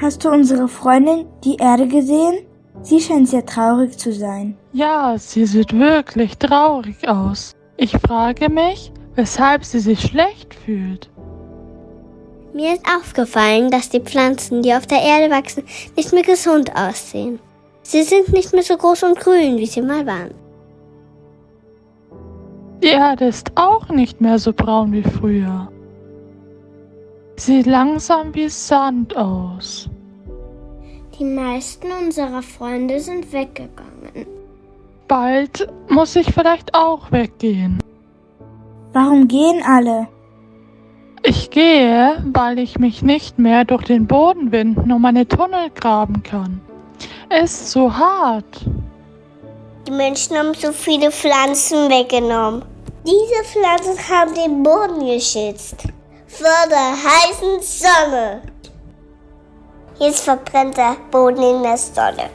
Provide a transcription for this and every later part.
Hast du unsere Freundin, die Erde, gesehen? Sie scheint sehr traurig zu sein. Ja, sie sieht wirklich traurig aus. Ich frage mich, weshalb sie sich schlecht fühlt. Mir ist aufgefallen, dass die Pflanzen, die auf der Erde wachsen, nicht mehr gesund aussehen. Sie sind nicht mehr so groß und grün, wie sie mal waren. Die Erde ist auch nicht mehr so braun wie früher. Sieht langsam wie Sand aus. Die meisten unserer Freunde sind weggegangen. Bald muss ich vielleicht auch weggehen. Warum gehen alle? Ich gehe, weil ich mich nicht mehr durch den Boden winden und meine Tunnel graben kann. Es ist zu hart. Die Menschen haben so viele Pflanzen weggenommen. Diese Pflanzen haben den Boden geschützt. Vor der heißen Sonne. Jetzt verbrennt der Boden in der Sonne.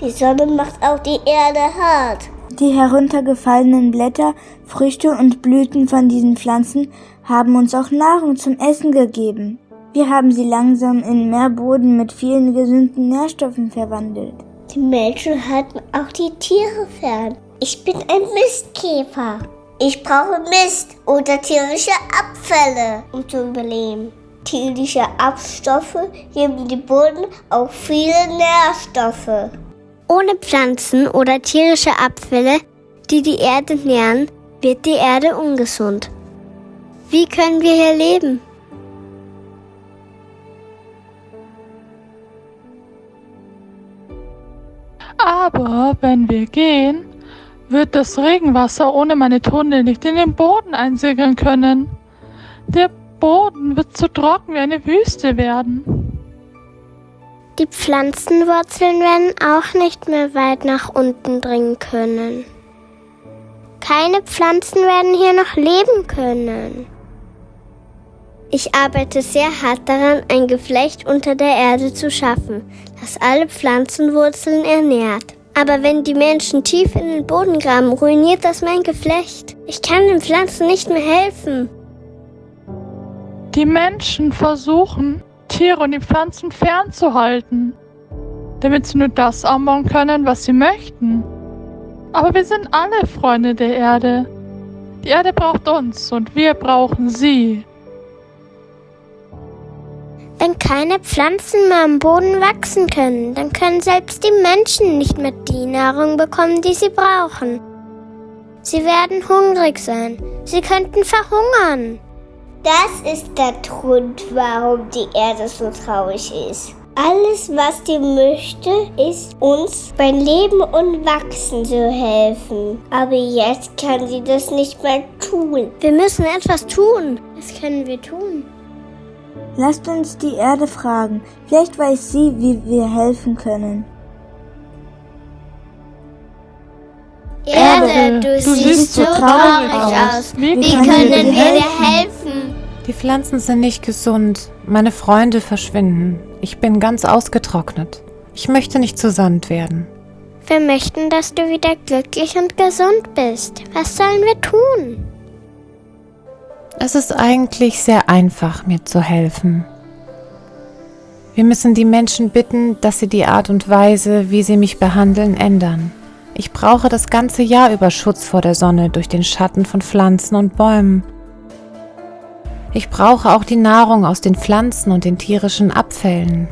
Die Sonne macht auch die Erde hart. Die heruntergefallenen Blätter, Früchte und Blüten von diesen Pflanzen haben uns auch Nahrung zum Essen gegeben. Wir haben sie langsam in Meerboden mit vielen gesunden Nährstoffen verwandelt. Die Menschen halten auch die Tiere fern. Ich bin ein Mistkäfer. Ich brauche Mist oder tierische Abfälle, um zu überleben. Tierische Abstoffe geben dem Boden auch viele Nährstoffe. Ohne Pflanzen oder tierische Abfälle, die die Erde nähren, wird die Erde ungesund. Wie können wir hier leben? Aber wenn wir gehen, wird das Regenwasser ohne meine Tunnel nicht in den Boden einsegeln können. Der Boden wird zu trocken wie eine Wüste werden. Die Pflanzenwurzeln werden auch nicht mehr weit nach unten dringen können. Keine Pflanzen werden hier noch leben können. Ich arbeite sehr hart daran, ein Geflecht unter der Erde zu schaffen, das alle Pflanzenwurzeln ernährt. Aber wenn die Menschen tief in den Boden graben, ruiniert das mein Geflecht. Ich kann den Pflanzen nicht mehr helfen. Die Menschen versuchen, Tiere und die Pflanzen fernzuhalten, damit sie nur das anbauen können, was sie möchten. Aber wir sind alle Freunde der Erde. Die Erde braucht uns und wir brauchen sie. Wenn keine Pflanzen mehr am Boden wachsen können, dann können selbst die Menschen nicht mehr die Nahrung bekommen, die sie brauchen. Sie werden hungrig sein. Sie könnten verhungern. Das ist der Grund, warum die Erde so traurig ist. Alles, was sie möchte, ist uns beim Leben und Wachsen zu helfen. Aber jetzt kann sie das nicht mehr tun. Wir müssen etwas tun. Was können wir tun? Lasst uns die Erde fragen. Vielleicht weiß sie, wie wir helfen können. Erde, du, du siehst so traurig aus. Wie, wie können wir dir helfen? Die Pflanzen sind nicht gesund. Meine Freunde verschwinden. Ich bin ganz ausgetrocknet. Ich möchte nicht zu Sand werden. Wir möchten, dass du wieder glücklich und gesund bist. Was sollen wir tun? Es ist eigentlich sehr einfach, mir zu helfen. Wir müssen die Menschen bitten, dass sie die Art und Weise, wie sie mich behandeln, ändern. Ich brauche das ganze Jahr über Schutz vor der Sonne durch den Schatten von Pflanzen und Bäumen. Ich brauche auch die Nahrung aus den Pflanzen und den tierischen Abfällen.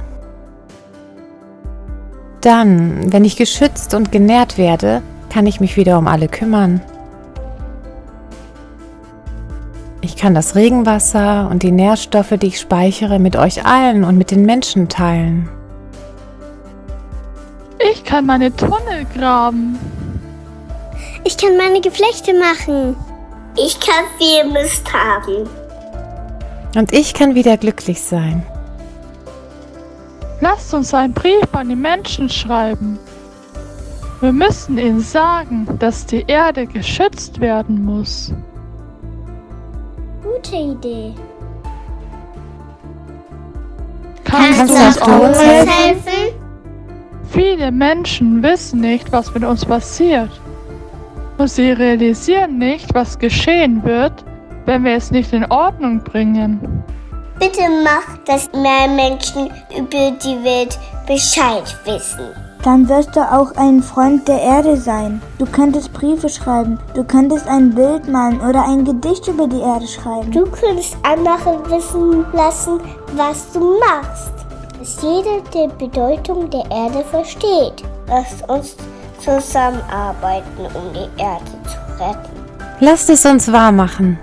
Dann, wenn ich geschützt und genährt werde, kann ich mich wieder um alle kümmern. Ich kann das Regenwasser und die Nährstoffe, die ich speichere, mit euch allen und mit den Menschen teilen. Ich kann meine Tunnel graben. Ich kann meine Geflechte machen. Ich kann viel Mist haben. Und ich kann wieder glücklich sein. Lasst uns einen Brief an die Menschen schreiben. Wir müssen ihnen sagen, dass die Erde geschützt werden muss gute Idee. Kannst, Kannst du uns helfen? helfen? Viele Menschen wissen nicht, was mit uns passiert. Und sie realisieren nicht, was geschehen wird, wenn wir es nicht in Ordnung bringen. Bitte mach, dass mehr Menschen über die Welt Bescheid wissen. Dann wirst du auch ein Freund der Erde sein. Du könntest Briefe schreiben, du könntest ein Bild malen oder ein Gedicht über die Erde schreiben. Du könntest andere wissen lassen, was du machst. Dass jeder die Bedeutung der Erde versteht. Lass uns zusammenarbeiten, um die Erde zu retten. Lasst es uns wahr machen.